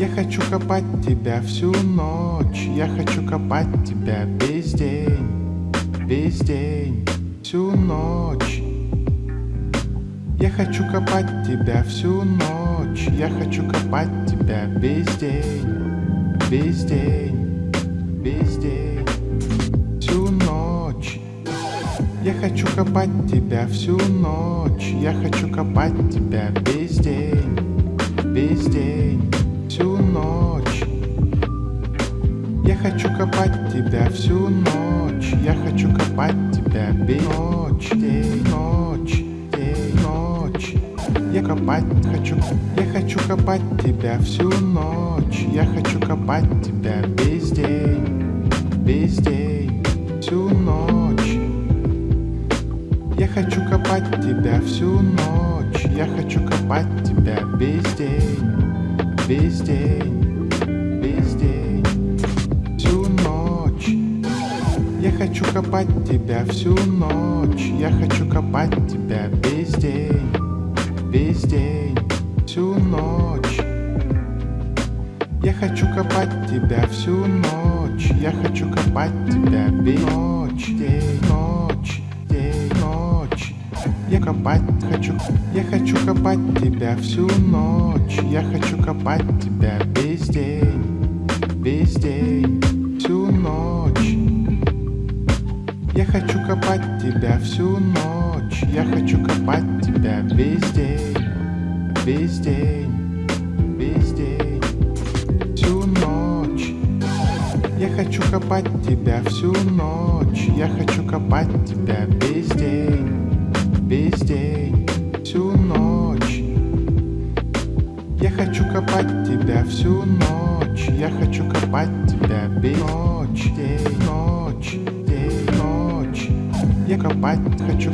Я хочу копать тебя всю ночь, я хочу копать тебя весь день, весь день, всю ночь. Я хочу копать тебя всю ночь, я хочу копать тебя весь день, весь день, весь день, всю ночь. Я хочу копать тебя всю ночь, я хочу копать тебя весь день, весь день, Я хочу копать тебя всю ночь, я хочу копать тебя весь ночь, день, ночь, день, ночь. Я копать хочу, я хочу копать тебя всю ночь, я хочу копать тебя весь день, весь день, всю ночь. Я хочу копать тебя всю ночь, я хочу копать тебя весь день, весь день, весь день, хочу копать тебя всю ночь, я хочу копать тебя весь день, весь день, всю ночь. Я хочу копать тебя всю ночь, я хочу копать тебя весь ночь, день, ночь, день, ночь. Я копать хочу, я хочу копать тебя всю ночь, я хочу копать тебя весь хочу копать тебя всю ночь, я хочу копать тебя весь день, весь день, весь день, всю ночь. Я хочу копать тебя всю ночь, я хочу копать тебя весь день, весь день, всю ночь. Я хочу копать тебя всю ночь, я хочу копать тебя весь ночь, день, ночь. Я копать хочу,